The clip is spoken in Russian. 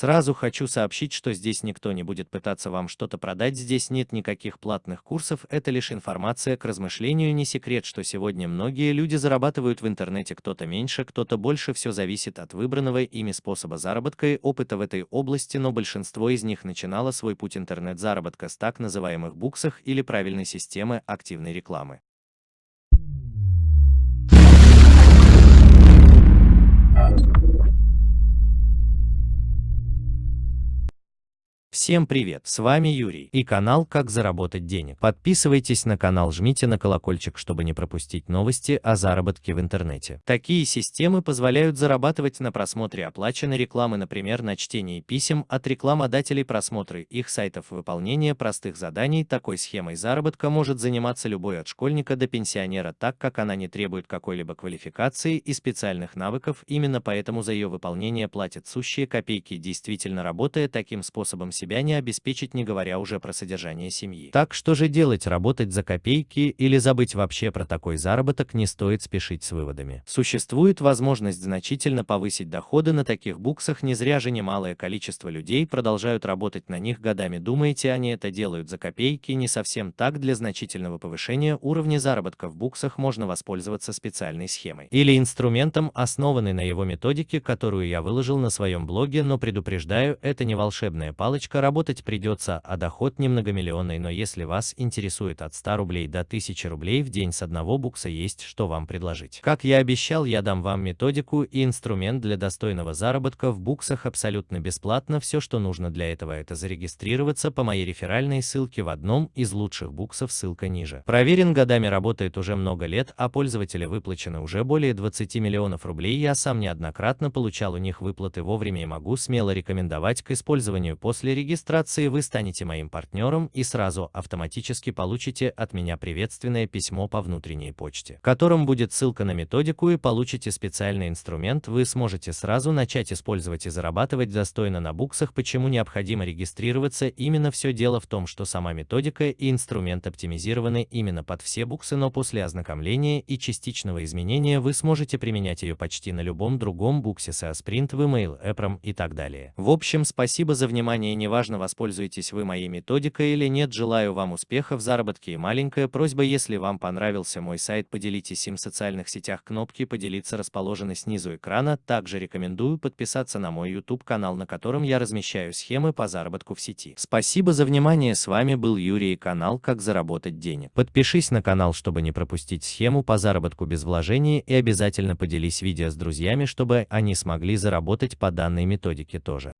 Сразу хочу сообщить, что здесь никто не будет пытаться вам что-то продать, здесь нет никаких платных курсов, это лишь информация к размышлению, не секрет, что сегодня многие люди зарабатывают в интернете, кто-то меньше, кто-то больше, все зависит от выбранного ими способа заработка и опыта в этой области, но большинство из них начинало свой путь интернет-заработка с так называемых буксах или правильной системы активной рекламы. Всем привет, с вами Юрий и канал «Как заработать денег». Подписывайтесь на канал, жмите на колокольчик, чтобы не пропустить новости о заработке в интернете. Такие системы позволяют зарабатывать на просмотре оплаченной рекламы, например, на чтении писем от рекламодателей, просмотры их сайтов, выполнение простых заданий. Такой схемой заработка может заниматься любой от школьника до пенсионера, так как она не требует какой-либо квалификации и специальных навыков, именно поэтому за ее выполнение платят сущие копейки. Действительно работая таким способом себя не обеспечить, не говоря уже про содержание семьи. Так что же делать, работать за копейки или забыть вообще про такой заработок, не стоит спешить с выводами. Существует возможность значительно повысить доходы на таких буксах, не зря же немалое количество людей продолжают работать на них годами. Думаете, они это делают за копейки? Не совсем так, для значительного повышения уровня заработка в буксах можно воспользоваться специальной схемой или инструментом, основанный на его методике, которую я выложил на своем блоге, но предупреждаю, это не волшебная палочка, Работать придется, а доход не многомиллионный, но если вас интересует от 100 рублей до 1000 рублей в день с одного букса есть что вам предложить. Как я обещал, я дам вам методику и инструмент для достойного заработка в буксах абсолютно бесплатно. Все, что нужно для этого, это зарегистрироваться по моей реферальной ссылке в одном из лучших буксов, ссылка ниже. Проверен годами, работает уже много лет, а пользователя выплачено уже более 20 миллионов рублей. Я сам неоднократно получал у них выплаты вовремя и могу смело рекомендовать к использованию после регистрации вы станете моим партнером и сразу автоматически получите от меня приветственное письмо по внутренней почте, в котором будет ссылка на методику и получите специальный инструмент, вы сможете сразу начать использовать и зарабатывать достойно на буксах. Почему необходимо регистрироваться? Именно все дело в том, что сама методика и инструмент оптимизированы именно под все буксы, но после ознакомления и частичного изменения вы сможете применять ее почти на любом другом буксе с Sprint, Vmail, Эпром и так далее. В общем, спасибо за внимание, не неважно, воспользуетесь вы моей методикой или нет, желаю вам успеха в заработке и маленькая просьба, если вам понравился мой сайт, поделитесь им в социальных сетях, кнопки «Поделиться» расположены снизу экрана, также рекомендую подписаться на мой YouTube канал, на котором я размещаю схемы по заработку в сети. Спасибо за внимание, с вами был Юрий и канал «Как заработать денег». Подпишись на канал, чтобы не пропустить схему по заработку без вложений и обязательно поделись видео с друзьями, чтобы они смогли заработать по данной методике тоже.